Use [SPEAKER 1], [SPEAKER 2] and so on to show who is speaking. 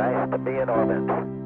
[SPEAKER 1] Nice to be in orbit.